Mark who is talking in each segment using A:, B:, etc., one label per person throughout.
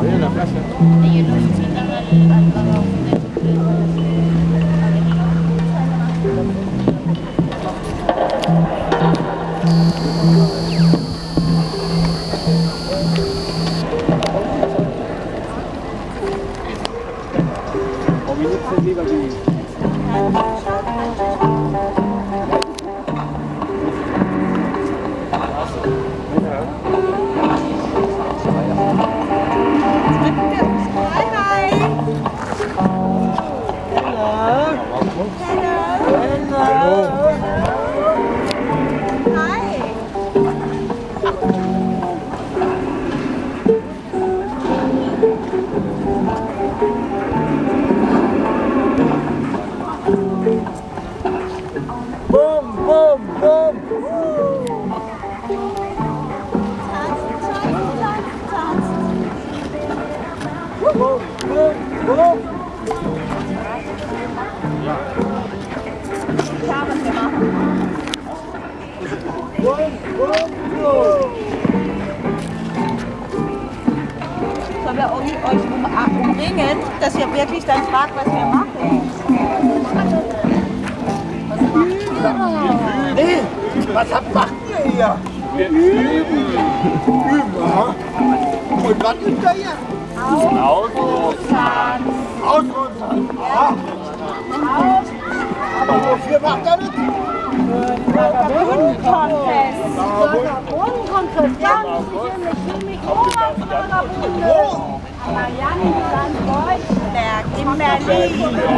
A: Ahí
B: en la plaza.
C: 어, 미니트 가지 de
A: Und wir
D: wir um, euch um, umringen, dass ihr wirklich dann fragt, was wir machen?
E: Nee, was habt, macht ihr hier? Wir üben. Üben. Und was übt ihr hier?
C: Autofahren.
E: Ausrüsten. Aha. Aber wofür macht ihr das?
C: Marianne
D: Berg in Berlin.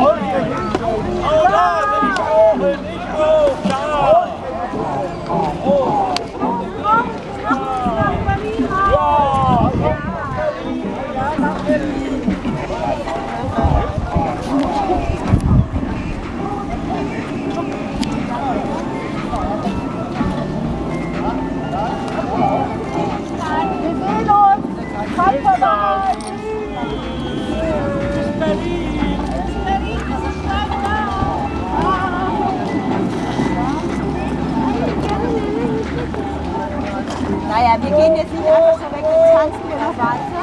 C: Wir
D: gehen jetzt nicht einfach so weg, wir tanzen wir noch.